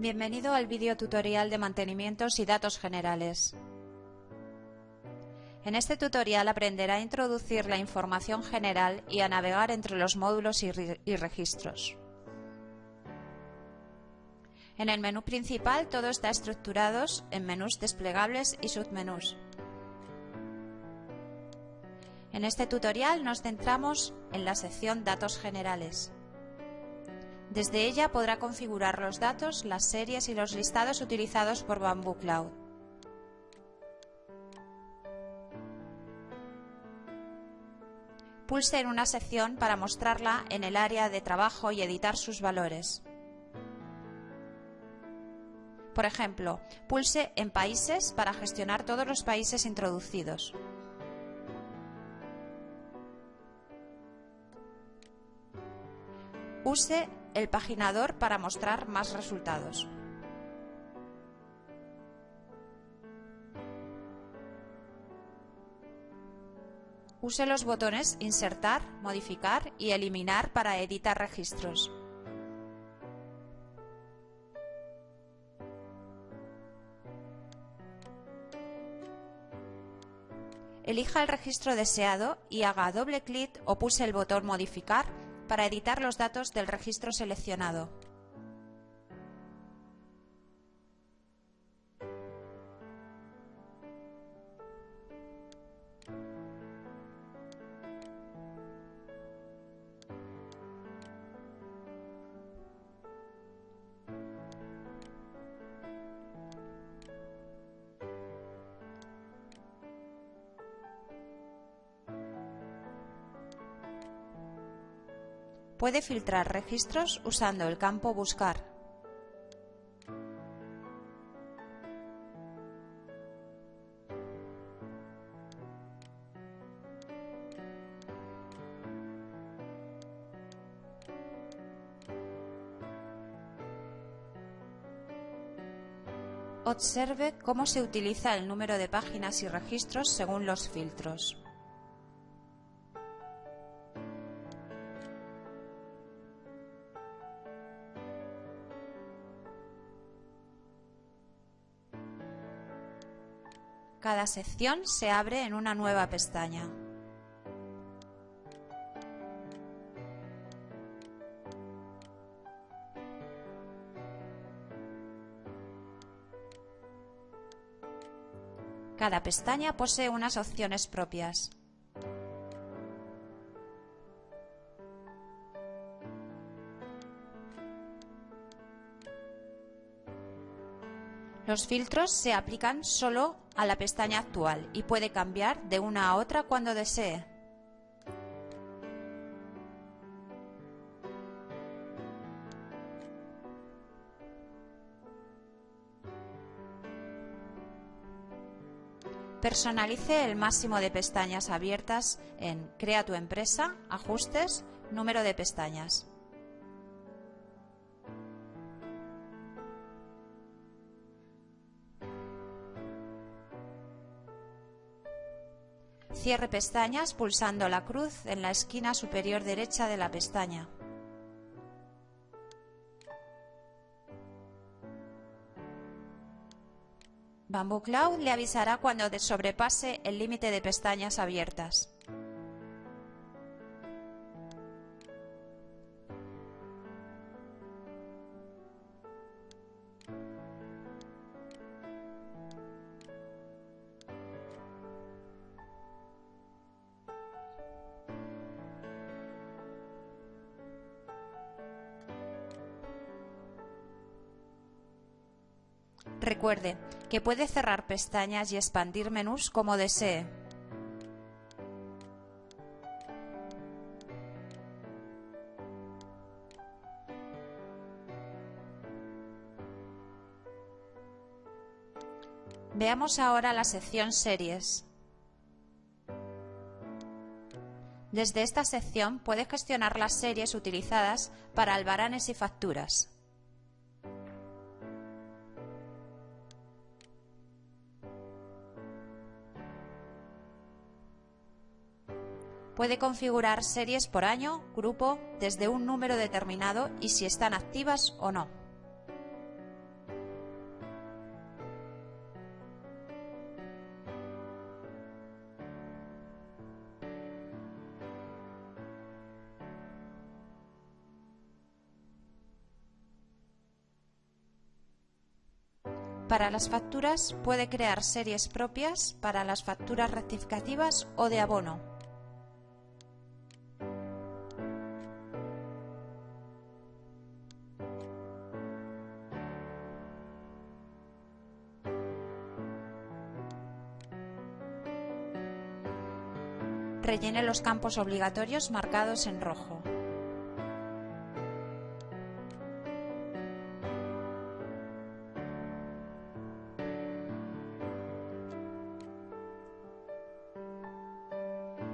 Bienvenido al vídeo tutorial de mantenimientos y datos generales. En este tutorial aprenderá a introducir la información general y a navegar entre los módulos y, y registros. En el menú principal todo está estructurado en menús desplegables y submenús. En este tutorial nos centramos en la sección Datos generales. Desde ella podrá configurar los datos, las series y los listados utilizados por Bamboo Cloud. Pulse en una sección para mostrarla en el área de trabajo y editar sus valores. Por ejemplo, pulse en Países para gestionar todos los países introducidos. Use el paginador para mostrar más resultados. Use los botones Insertar, Modificar y Eliminar para editar registros. Elija el registro deseado y haga doble clic o pulse el botón Modificar para editar los datos del registro seleccionado. Puede filtrar registros usando el campo Buscar. Observe cómo se utiliza el número de páginas y registros según los filtros. Cada sección se abre en una nueva pestaña. Cada pestaña posee unas opciones propias. Los filtros se aplican solo a la pestaña actual y puede cambiar de una a otra cuando desee. Personalice el máximo de pestañas abiertas en Crea tu empresa, Ajustes, Número de pestañas. Cierre pestañas pulsando la cruz en la esquina superior derecha de la pestaña. Bamboo Cloud le avisará cuando sobrepase el límite de pestañas abiertas. Recuerde que puede cerrar pestañas y expandir menús como desee. Veamos ahora la sección Series. Desde esta sección puede gestionar las series utilizadas para albaranes y facturas. Puede configurar series por año, grupo, desde un número determinado y si están activas o no. Para las facturas puede crear series propias para las facturas rectificativas o de abono. Rellene los campos obligatorios marcados en rojo.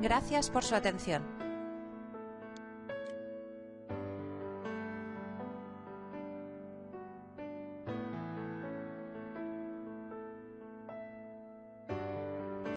Gracias por su atención.